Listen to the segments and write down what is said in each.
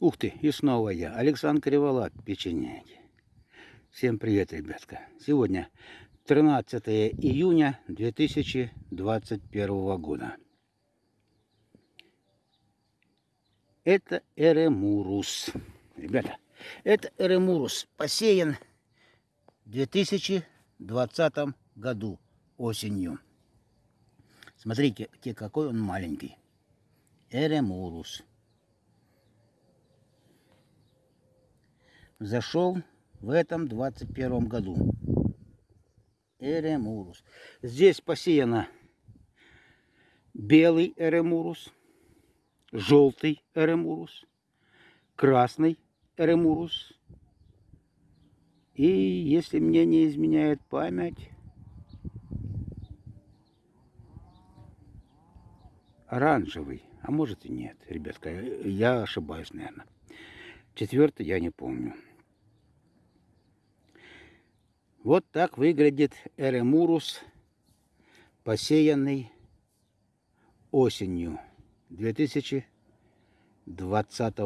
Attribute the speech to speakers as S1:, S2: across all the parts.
S1: Ух ты, и снова я, Александр Криволап, печенеги. Всем привет, ребятка. Сегодня 13 июня 2021 года. Это Эремурус. Ребята, это Эремурус посеян в 2020 году осенью. Смотрите, какой он маленький. Эремурус. Зашел в этом 21 году. Эремурус. Здесь посеяно белый эремурус, желтый эремурус, красный эремурус. И если мне не изменяет память, оранжевый. А может и нет, ребятка, я ошибаюсь, наверное. Четвертый я не помню. Вот так выглядит эремурус, посеянный осенью 2020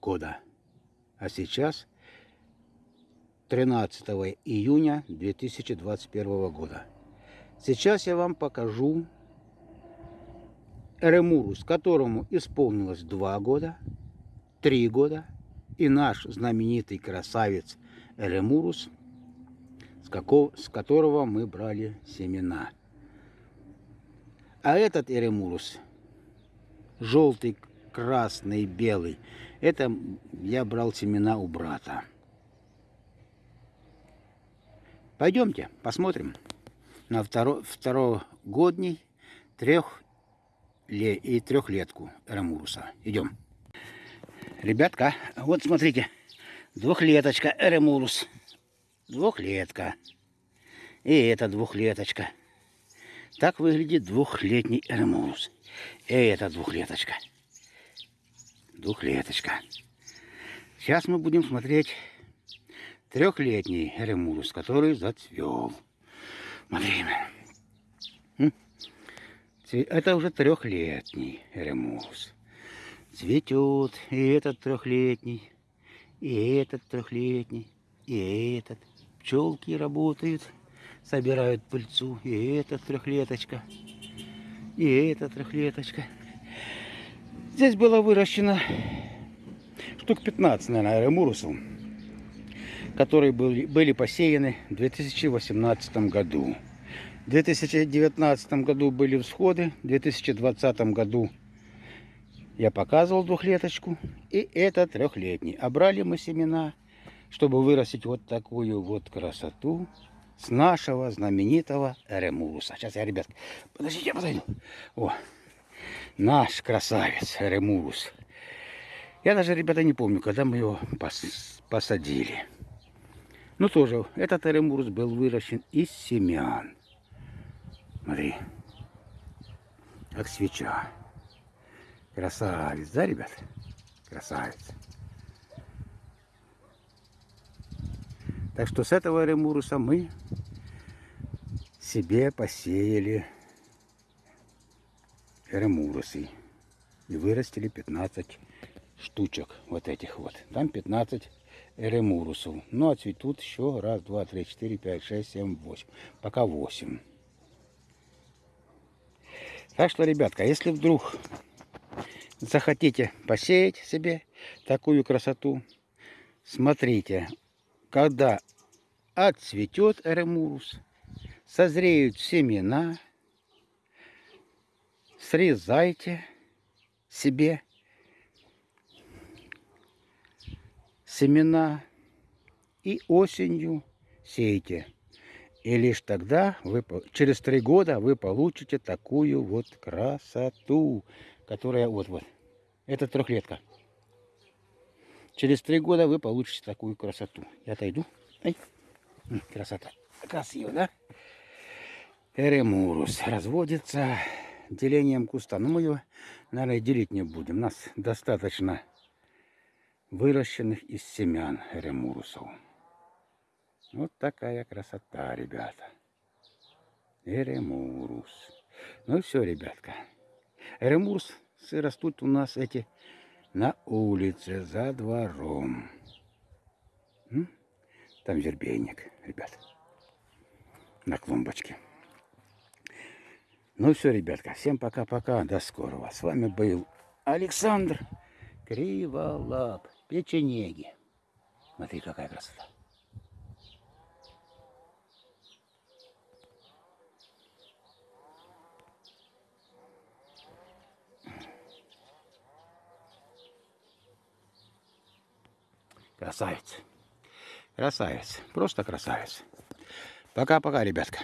S1: года. А сейчас 13 июня 2021 года. Сейчас я вам покажу Эремурус, которому исполнилось два года, три года, и наш знаменитый красавец Эремурус, с, какого, с которого мы брали семена. А этот Эремурус, желтый, красный, белый, это я брал семена у брата. Пойдемте, посмотрим на второ, второгодний трех и трехлетку Эремуруса. Идем. Ребятка, вот смотрите, двухлеточка Эремурус. Двухлетка. И эта двухлеточка. Так выглядит двухлетний Эремурус. И эта двухлеточка. Двухлеточка. Сейчас мы будем смотреть трехлетний Эремурус, который зацвел. Смотрим. Это уже трехлетний ремус. Цветет и этот трехлетний, и этот трехлетний, и этот. Пчелки работают, собирают пыльцу, и эта трехлеточка, и эта трехлеточка. Здесь было выращено штук 15, наверное, ремурусов, которые были, были посеяны в 2018 году. В 2019 году были всходы, в 2020 году я показывал двухлеточку, и это трехлетний. А брали мы семена, чтобы вырастить вот такую вот красоту с нашего знаменитого Ремуруса. Сейчас я, ребят, подождите, я подойду. О, наш красавец Ремурус. Я даже, ребята, не помню, когда мы его пос посадили. Ну, тоже, этот Ремурус был выращен из семян. Смотри. Как свеча. Красавец, да, ребят? Красавец. Так что с этого ремуруса мы себе посеяли ремурусы. И вырастили 15 штучек вот этих вот. Там 15 ремурусов. Ну, а цветут еще раз, два, три, четыре, пять, шесть, семь, восемь. Пока восемь. Так что, ребятка, если вдруг захотите посеять себе такую красоту, смотрите, когда отцветет эремурус, созреют семена, срезайте себе семена и осенью сейте. И лишь тогда, вы, через три года, вы получите такую вот красоту, которая вот-вот. Это трехлетка. Через три года вы получите такую красоту. Я отойду. Ай. Красота. Красиво, да? Эремурус разводится делением куста. Но мы его, наверное, делить не будем. Нас достаточно выращенных из семян эремурусов. Вот такая красота, ребята. Эремурус. Ну все, ребятка. Эремурс растут у нас эти на улице за двором. Там вербейник, ребят, на клумбочке. Ну все, ребятка, всем пока-пока, до скорого. С вами был Александр Криволап, печенеги. Смотри, какая красота. Красавец. Красавец. Просто красавец. Пока-пока, ребятка.